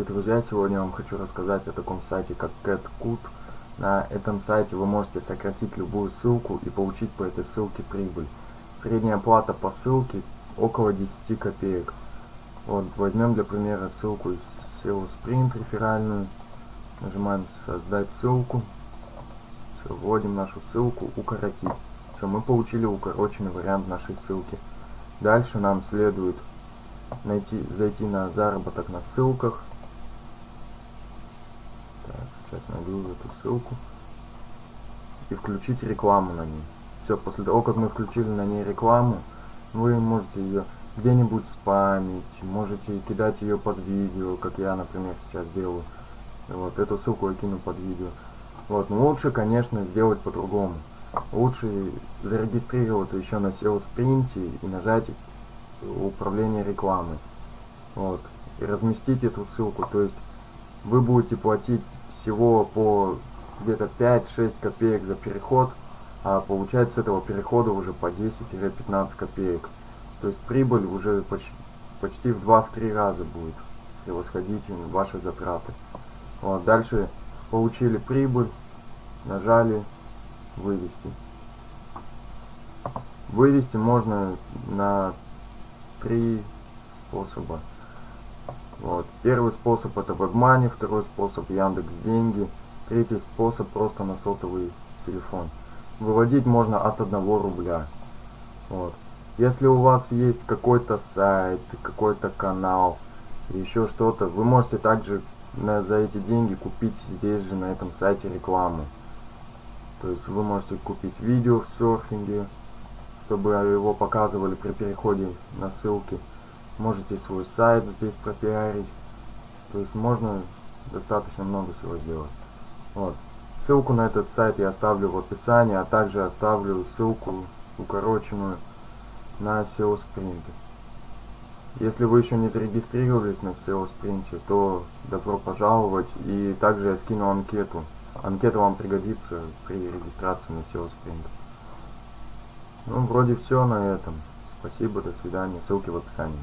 Друзья, сегодня я вам хочу рассказать о таком сайте, как CatCut. На этом сайте вы можете сократить любую ссылку и получить по этой ссылке прибыль. Средняя плата по ссылке около 10 копеек. Вот, возьмем для примера ссылку из SEO Sprint реферальную. Нажимаем создать ссылку. Все, вводим нашу ссылку, укоротить. Все, мы получили укороченный вариант нашей ссылки. Дальше нам следует найти, зайти на заработок на ссылках. Сейчас найду эту ссылку. И включить рекламу на ней. Все, после того, как мы включили на ней рекламу, вы можете ее где-нибудь спамить, можете кидать ее под видео, как я, например, сейчас делаю. Вот, эту ссылку я кину под видео. Вот, но лучше, конечно, сделать по-другому. Лучше зарегистрироваться еще на SEO Sprint и нажать управление рекламой. Вот. И разместить эту ссылку. То есть вы будете платить всего по где-то 5-6 копеек за переход, а получать с этого перехода уже по 10-15 копеек. То есть прибыль уже почти, почти в 2-3 раза будет превосходить ваши затраты. Вот, дальше получили прибыль, нажали вывести. Вывести можно на три способа. Вот. Первый способ это WebMoney, второй способ Яндекс Деньги, третий способ просто на сотовый телефон. Выводить можно от 1 рубля. Вот. Если у вас есть какой-то сайт, какой-то канал, еще что-то, вы можете также на, за эти деньги купить здесь же на этом сайте рекламу. То есть вы можете купить видео в серфинге, чтобы его показывали при переходе на ссылки. Можете свой сайт здесь пропиарить. То есть можно достаточно много всего сделать. Вот. Ссылку на этот сайт я оставлю в описании, а также оставлю ссылку укороченную на SEO Sprint. Если вы еще не зарегистрировались на SEO Sprint, то добро пожаловать. И также я скину анкету. Анкета вам пригодится при регистрации на SEO Sprint. Ну, вроде все на этом. Спасибо, до свидания. Ссылки в описании.